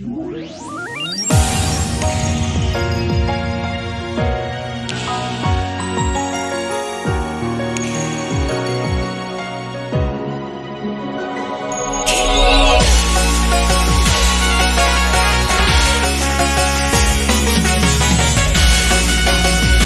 You're